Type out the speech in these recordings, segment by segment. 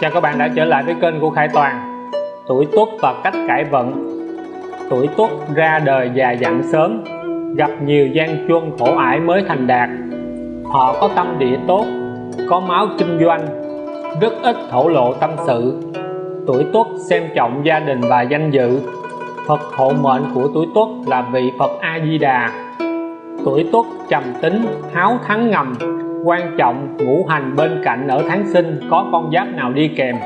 Chào các bạn đã trở lại với kênh của Khải Toàn. Tuổi Tuất và cách cải vận. Tuổi Tuất ra đời già dặn sớm Gặp nhiều gian truân khổ ải mới thành đạt. Họ có tâm địa tốt Có máu kinh doanh Rất ít thổ lộ tâm sự. Tuổi Tuất xem trọng gia đình và danh dự. Phật hộ mệnh của tuổi Tuất là vị Phật A-di-đà Tuổi Tuất trầm tính, háo thắng ngầm quan trọng ngũ hành bên cạnh ở tháng sinh có con giáp nào đi kèm?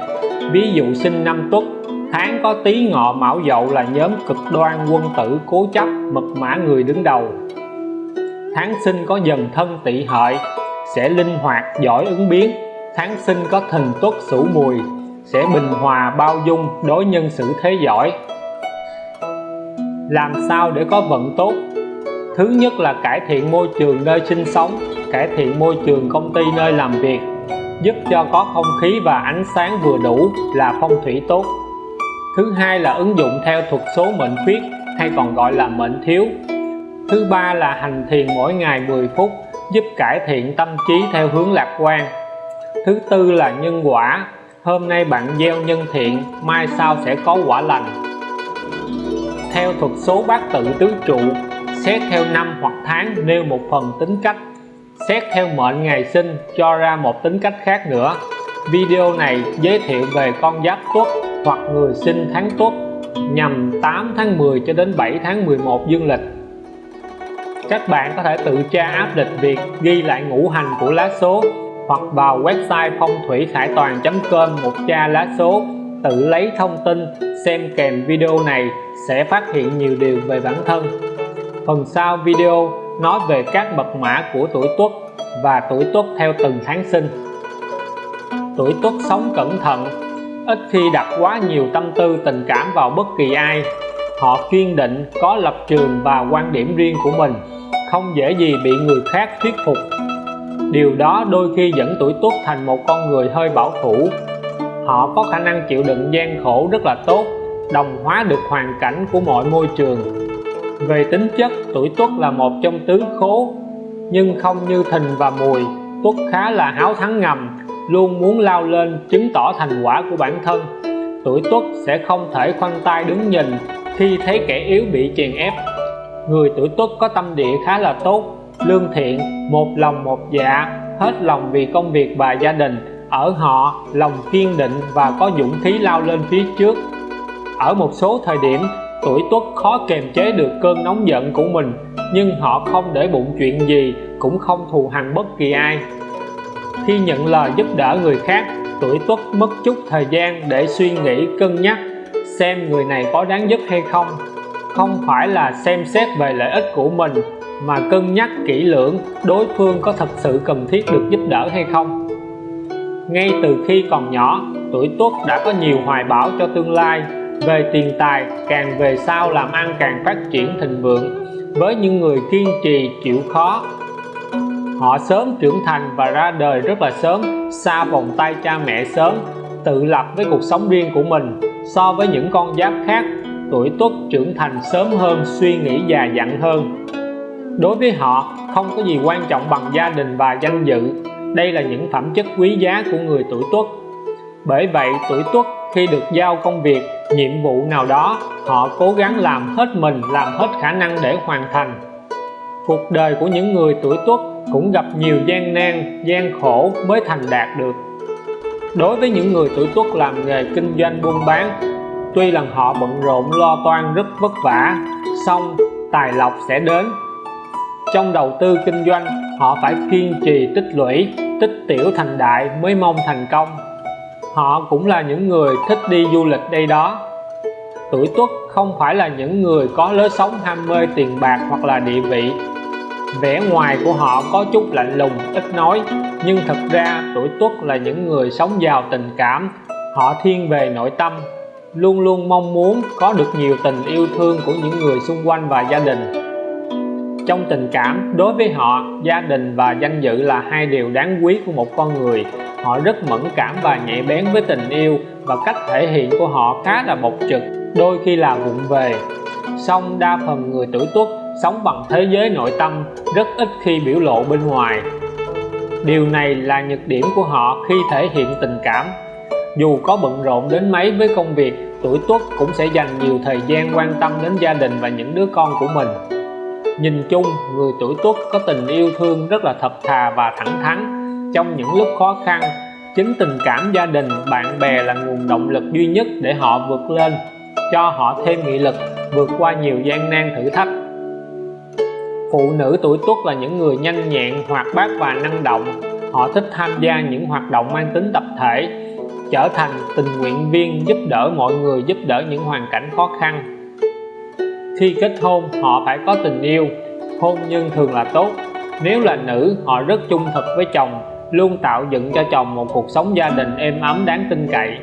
Ví dụ sinh năm tuất, tháng có tí ngọ mão dậu là nhóm cực đoan quân tử cố chấp, mật mã người đứng đầu. Tháng sinh có dần thân tỵ hợi, sẽ linh hoạt, giỏi ứng biến. Tháng sinh có thìn tuất sửu mùi, sẽ bình hòa, bao dung, đối nhân xử thế giỏi. Làm sao để có vận tốt? Thứ nhất là cải thiện môi trường nơi sinh sống cải thiện môi trường công ty nơi làm việc, giúp cho có không khí và ánh sáng vừa đủ là phong thủy tốt. Thứ hai là ứng dụng theo thuật số mệnh khuyết, hay còn gọi là mệnh thiếu. Thứ ba là hành thiền mỗi ngày 10 phút, giúp cải thiện tâm trí theo hướng lạc quan. Thứ tư là nhân quả. Hôm nay bạn gieo nhân thiện, mai sau sẽ có quả lành. Theo thuật số bát tự tứ trụ, xét theo năm hoặc tháng nêu một phần tính cách xét theo mệnh ngày sinh cho ra một tính cách khác nữa. Video này giới thiệu về con giáp tuất hoặc người sinh tháng tuất nhằm 8 tháng 10 cho đến 7 tháng 11 dương lịch. Các bạn có thể tự tra áp lịch việc ghi lại ngũ hành của lá số hoặc vào website phong thủy khải toàn.com một tra lá số, tự lấy thông tin, xem kèm video này sẽ phát hiện nhiều điều về bản thân. Phần sau video nói về các mật mã của tuổi tuất và tuổi tuất theo từng tháng sinh. Tuổi tuất sống cẩn thận, ít khi đặt quá nhiều tâm tư tình cảm vào bất kỳ ai. Họ kiên định, có lập trường và quan điểm riêng của mình, không dễ gì bị người khác thuyết phục. Điều đó đôi khi dẫn tuổi tuất thành một con người hơi bảo thủ. Họ có khả năng chịu đựng gian khổ rất là tốt, đồng hóa được hoàn cảnh của mọi môi trường về tính chất, tuổi tuất là một trong tứ khố. Nhưng không như thìn và mùi, tuất khá là háo thắng ngầm, luôn muốn lao lên chứng tỏ thành quả của bản thân. Tuổi tuất sẽ không thể khoanh tay đứng nhìn khi thấy kẻ yếu bị chèn ép. Người tuổi tuất có tâm địa khá là tốt, lương thiện, một lòng một dạ hết lòng vì công việc và gia đình. Ở họ, lòng kiên định và có dũng khí lao lên phía trước. Ở một số thời điểm tuổi tuất khó kềm chế được cơn nóng giận của mình, nhưng họ không để bụng chuyện gì, cũng không thù hằn bất kỳ ai. Khi nhận lời giúp đỡ người khác, tuổi tuất mất chút thời gian để suy nghĩ cân nhắc, xem người này có đáng giúp hay không. Không phải là xem xét về lợi ích của mình, mà cân nhắc kỹ lưỡng đối phương có thật sự cần thiết được giúp đỡ hay không. Ngay từ khi còn nhỏ, tuổi tuất đã có nhiều hoài bão cho tương lai về tiền tài, càng về sau làm ăn càng phát triển thịnh vượng. Với những người kiên trì, chịu khó, họ sớm trưởng thành và ra đời rất là sớm, xa vòng tay cha mẹ sớm, tự lập với cuộc sống riêng của mình. So với những con giáp khác, tuổi tuất trưởng thành sớm hơn, suy nghĩ già dặn hơn. Đối với họ, không có gì quan trọng bằng gia đình và danh dự. Đây là những phẩm chất quý giá của người tuổi tuất. Bởi vậy, tuổi tuất khi được giao công việc, nhiệm vụ nào đó, họ cố gắng làm hết mình, làm hết khả năng để hoàn thành. Cuộc đời của những người tuổi tuất cũng gặp nhiều gian nan, gian khổ mới thành đạt được. Đối với những người tuổi tuất làm nghề kinh doanh buôn bán, tuy là họ bận rộn lo toan rất vất vả, song tài lộc sẽ đến. Trong đầu tư kinh doanh, họ phải kiên trì tích lũy, tích tiểu thành đại mới mong thành công họ cũng là những người thích đi du lịch đây đó. Tuổi tuất không phải là những người có lối sống ham mê tiền bạc hoặc là địa vị. Vẻ ngoài của họ có chút lạnh lùng, ít nói, nhưng thật ra tuổi tuất là những người sống giàu tình cảm. Họ thiên về nội tâm, luôn luôn mong muốn có được nhiều tình yêu thương của những người xung quanh và gia đình. Trong tình cảm, đối với họ, gia đình và danh dự là hai điều đáng quý của một con người họ rất mẫn cảm và nhạy bén với tình yêu và cách thể hiện của họ khá là bộc trực, đôi khi là vụng về. Song đa phần người tuổi tuất sống bằng thế giới nội tâm rất ít khi biểu lộ bên ngoài. Điều này là nhược điểm của họ khi thể hiện tình cảm. Dù có bận rộn đến mấy với công việc, tuổi tuất cũng sẽ dành nhiều thời gian quan tâm đến gia đình và những đứa con của mình. Nhìn chung, người tuổi tuất có tình yêu thương rất là thật thà và thẳng thắn trong những lúc khó khăn, chính tình cảm gia đình, bạn bè là nguồn động lực duy nhất để họ vượt lên, cho họ thêm nghị lực vượt qua nhiều gian nan thử thách. Phụ nữ tuổi tuất là những người nhanh nhẹn, hoạt bát và năng động. Họ thích tham gia những hoạt động mang tính tập thể, trở thành tình nguyện viên giúp đỡ mọi người, giúp đỡ những hoàn cảnh khó khăn. Khi kết hôn, họ phải có tình yêu. Hôn nhân thường là tốt. Nếu là nữ, họ rất trung thực với chồng luôn tạo dựng cho chồng một cuộc sống gia đình êm ấm đáng tin cậy.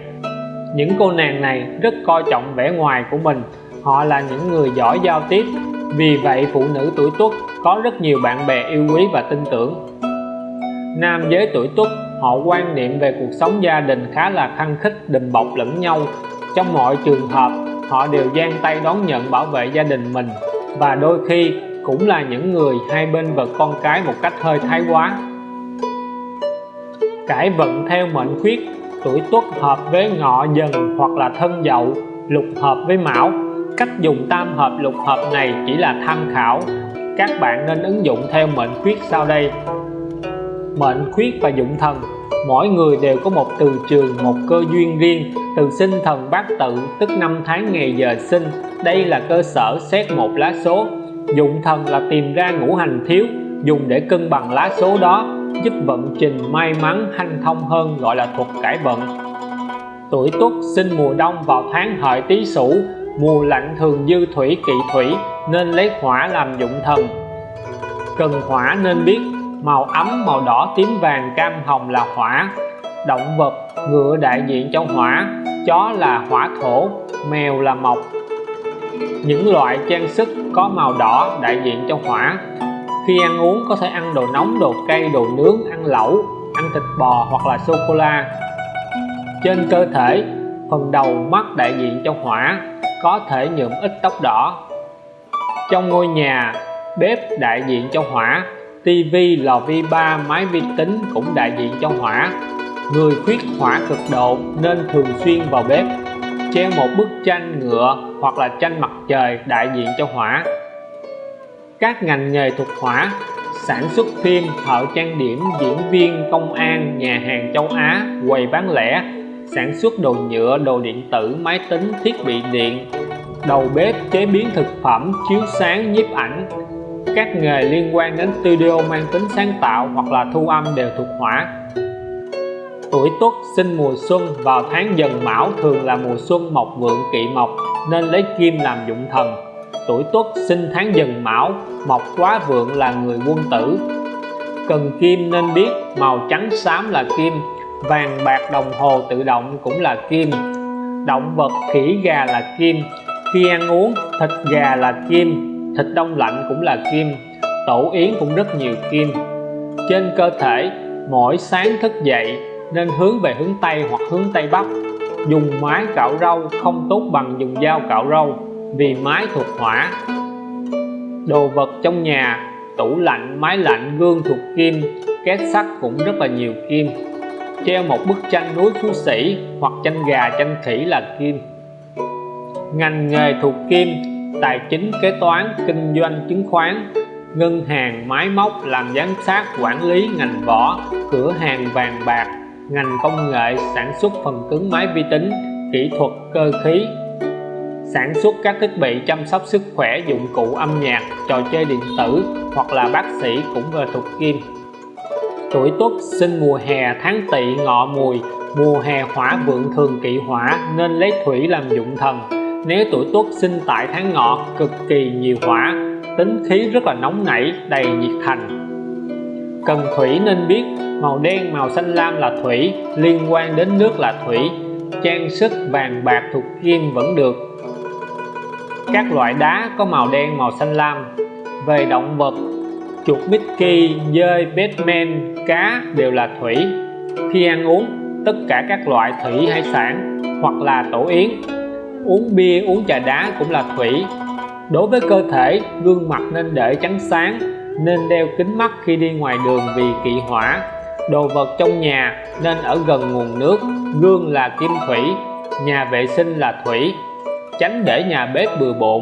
Những cô nàng này rất coi trọng vẻ ngoài của mình. Họ là những người giỏi giao tiếp. Vì vậy, phụ nữ tuổi tuất có rất nhiều bạn bè yêu quý và tin tưởng. Nam giới tuổi tuất, họ quan niệm về cuộc sống gia đình khá là khăng khích đùm bọc lẫn nhau. Trong mọi trường hợp, họ đều giang tay đón nhận bảo vệ gia đình mình. Và đôi khi cũng là những người hai bên vật con cái một cách hơi thái quá cải vận theo mệnh khuyết, tuổi tuất hợp với ngọ dần hoặc là thân dậu, lục hợp với mão. Cách dùng tam hợp lục hợp này chỉ là tham khảo. Các bạn nên ứng dụng theo mệnh khuyết sau đây. Mệnh khuyết và dụng thần. Mỗi người đều có một từ trường, một cơ duyên riêng, từ sinh thần bát tự, tức năm tháng ngày giờ sinh. Đây là cơ sở xét một lá số. Dụng thần là tìm ra ngũ hành thiếu, dùng để cân bằng lá số đó giúp vận trình may mắn hanh thông hơn gọi là thuật cải vận. Tuổi tuất sinh mùa đông vào tháng hợi tý sửu, mùa lạnh thường dư thủy kỵ thủy nên lấy hỏa làm dụng thần. Cần hỏa nên biết, màu ấm, màu đỏ, tím vàng, cam hồng là hỏa. Động vật, ngựa đại diện cho hỏa, chó là hỏa thổ, mèo là mộc. Những loại trang sức có màu đỏ đại diện cho hỏa khi ăn uống có thể ăn đồ nóng, đồ cay, đồ nướng, ăn lẩu, ăn thịt bò hoặc là sô cô la trên cơ thể, phần đầu mắt đại diện cho hỏa, có thể nhuộm ít tóc đỏ. Trong ngôi nhà, bếp đại diện cho hỏa tivi lò vi ba, máy vi tính cũng đại diện cho hỏa. Người khuyết hỏa cực độ nên thường xuyên vào bếp treo một bức tranh ngựa hoặc là tranh mặt trời đại diện cho hỏa các ngành nghề thuộc hỏa sản xuất phim thợ trang điểm, diễn viên, công an, nhà hàng châu Á, quầy bán lẻ, sản xuất đồ nhựa, đồ điện tử, máy tính, thiết bị điện, đầu bếp, chế biến thực phẩm, chiếu sáng, nhiếp ảnh. Các nghề liên quan đến studio mang tính sáng tạo hoặc là thu âm đều thuộc hỏa tuổi tuất sinh mùa xuân vào tháng dần mão thường là mùa xuân mộc vượng kỵ mộc, nên lấy kim làm dụng thần tuổi tuất sinh tháng dần mão, mộc quá vượng là người quân tử. Cần kim nên biết, màu trắng xám là kim, vàng bạc đồng hồ tự động cũng là kim. Động vật khỉ gà là kim, khi ăn uống, thịt gà là kim, thịt đông lạnh cũng là kim, tổ yến cũng rất nhiều kim. Trên cơ thể, mỗi sáng thức dậy nên hướng về hướng Tây hoặc hướng Tây Bắc, dùng máy cạo râu không tốt bằng dùng dao cạo râu vì máy thuộc hỏa. Đồ vật trong nhà, tủ lạnh máy lạnh, gương thuộc kim, két sắt cũng rất là nhiều kim. Treo một bức tranh núi phú sĩ hoặc tranh gà, tranh khỉ là kim. Ngành nghề thuộc kim, tài chính, kế toán, kinh doanh, chứng khoán, ngân hàng, máy móc, làm giám sát, quản lý, ngành võ cửa hàng vàng bạc, ngành công nghệ, sản xuất phần cứng máy vi tính, kỹ thuật, cơ khí sản xuất các thiết bị chăm sóc sức khỏe dụng cụ âm nhạc, trò chơi điện tử hoặc là bác sĩ cũng về thuộc kim. Tuổi tuất sinh mùa hè tháng tỵ ngọ mùi, mùa hè hỏa vượng thường kỵ hỏa nên lấy thủy làm dụng thần. Nếu tuổi tuất sinh tại tháng ngọ, cực kỳ nhiều hỏa, tính khí rất là nóng nảy, đầy nhiệt thành. Cần thủy nên biết, màu đen, màu xanh lam là thủy, liên quan đến nước là thủy. Trang sức vàng bạc thuộc kim vẫn được các loại đá có màu đen màu xanh lam. Về động vật chuột Mickey, dơi, Batman, cá đều là thủy. Khi ăn uống tất cả các loại thủy hải sản hoặc là tổ yến. Uống bia uống trà đá cũng là thủy. Đối với cơ thể gương mặt nên để trắng sáng nên đeo kính mắt khi đi ngoài đường vì kỵ hỏa. Đồ vật trong nhà nên ở gần nguồn nước gương là kim thủy nhà vệ sinh là thủy tránh để nhà bếp bừa bộn,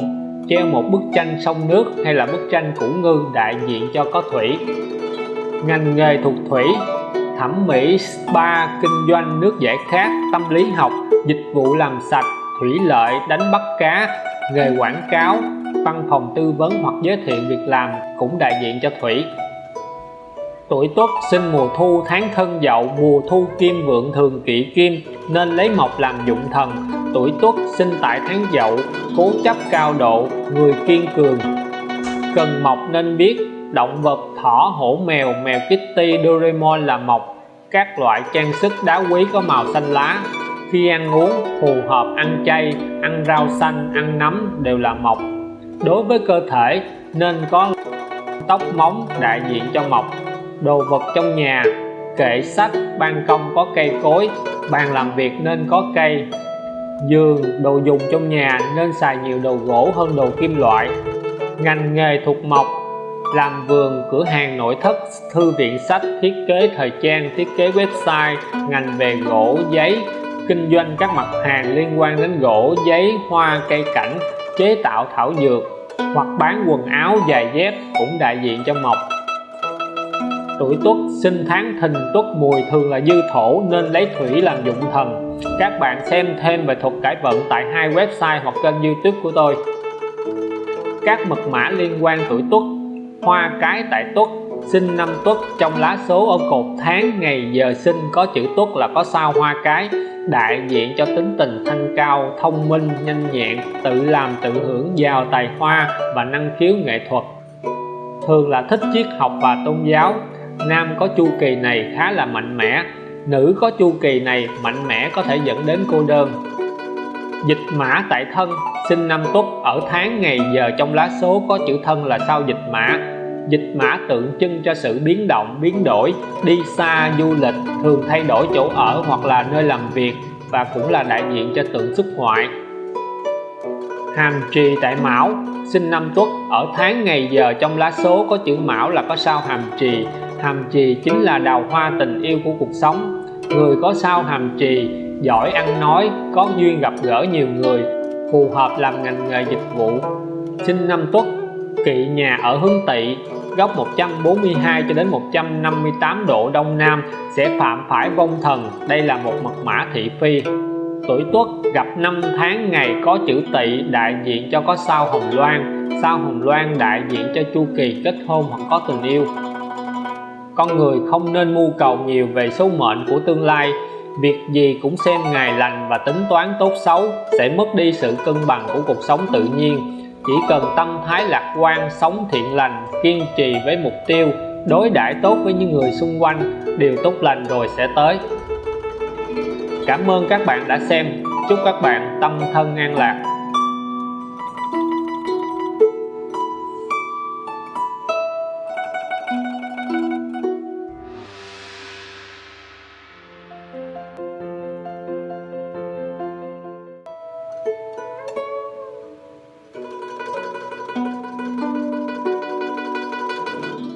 treo một bức tranh sông nước hay là bức tranh củ ngư đại diện cho có thủy. Ngành nghề thuộc thủy, thẩm mỹ, spa, kinh doanh, nước giải khát, tâm lý học, dịch vụ làm sạch, thủy lợi, đánh bắt cá, nghề quảng cáo, văn phòng tư vấn hoặc giới thiệu việc làm cũng đại diện cho thủy tuổi tuất sinh mùa thu tháng thân dậu, mùa thu kim vượng thường kỵ kim, nên lấy mộc làm dụng thần. Tuổi tuất sinh tại tháng dậu, cố chấp cao độ, người kiên cường. Cần mộc nên biết, động vật, thỏ, hổ, mèo mèo kitty doraemon là mộc. Các loại trang sức đá quý có màu xanh lá. Khi ăn uống, phù hợp ăn chay, ăn rau xanh, ăn nấm đều là mộc. Đối với cơ thể, nên có tóc móng đại diện cho mộc đồ vật trong nhà, kệ sách, ban công có cây cối, bàn làm việc nên có cây. Giường, đồ dùng trong nhà nên xài nhiều đồ gỗ hơn đồ kim loại. Ngành nghề thuộc mộc, làm vườn, cửa hàng nội thất, thư viện sách, thiết kế thời trang, thiết kế website, ngành về gỗ, giấy, kinh doanh các mặt hàng liên quan đến gỗ, giấy, hoa, cây cảnh, chế tạo thảo dược, hoặc bán quần áo, giày dép cũng đại diện cho mộc tuổi tuất, sinh tháng thìn tuất, mùi thường là dư thổ, nên lấy thủy làm dụng thần. Các bạn xem thêm về thuật cải vận tại hai website hoặc kênh youtube của tôi. Các mật mã liên quan tuổi tuất. Hoa cái tại tuất, sinh năm tuất, trong lá số ở cột tháng, ngày giờ sinh có chữ tuất là có sao hoa cái, đại diện cho tính tình thanh cao, thông minh, nhanh nhẹn, tự làm, tự hưởng, giàu tài hoa và năng khiếu nghệ thuật. Thường là thích triết học và tôn giáo nam có chu kỳ này khá là mạnh mẽ, nữ có chu kỳ này mạnh mẽ có thể dẫn đến cô đơn. Dịch mã tại thân, sinh năm tuất, ở tháng ngày giờ trong lá số có chữ thân là sao dịch mã. Dịch mã tượng trưng cho sự biến động, biến đổi, đi xa du lịch, thường thay đổi chỗ ở hoặc là nơi làm việc và cũng là đại diện cho tượng xuất ngoại. Hàm trì tại mão, sinh năm tuất, ở tháng ngày giờ trong lá số có chữ mão là có sao hàm trì hàm trì chính là đào hoa tình yêu của cuộc sống. Người có sao hàm trì, giỏi ăn nói, có duyên gặp gỡ nhiều người, phù hợp làm ngành nghề dịch vụ. Sinh năm tuất, kỵ nhà ở hướng tỵ, góc 142 cho đến 158 độ đông nam, sẽ phạm phải vong thần. Đây là một mật mã thị phi. Tuổi tuất, gặp năm tháng ngày có chữ tỵ đại diện cho có sao hồng loan. Sao hồng loan đại diện cho chu kỳ kết hôn hoặc có tình yêu con người không nên mưu cầu nhiều về số mệnh của tương lai. Việc gì cũng xem ngày lành và tính toán tốt xấu sẽ mất đi sự cân bằng của cuộc sống tự nhiên. Chỉ cần tâm thái lạc quan, sống thiện lành, kiên trì với mục tiêu, đối đãi tốt với những người xung quanh, điều tốt lành rồi sẽ tới. Cảm ơn các bạn đã xem. Chúc các bạn tâm thân an lạc.